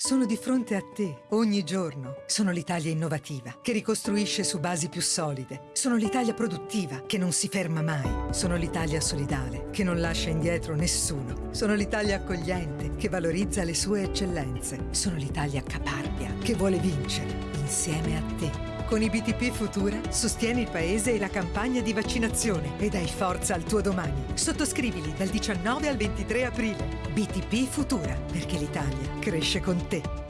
Sono di fronte a te ogni giorno. Sono l'Italia innovativa che ricostruisce su basi più solide. Sono l'Italia produttiva che non si ferma mai. Sono l'Italia solidale che non lascia indietro nessuno. Sono l'Italia accogliente che valorizza le sue eccellenze. Sono l'Italia caparbia che vuole vincere insieme a te. Con i BTP Futura sostieni il paese e la campagna di vaccinazione e dai forza al tuo domani. Sottoscrivili dal 19 al 23 aprile. BTP Futura, perché l'Italia cresce con te.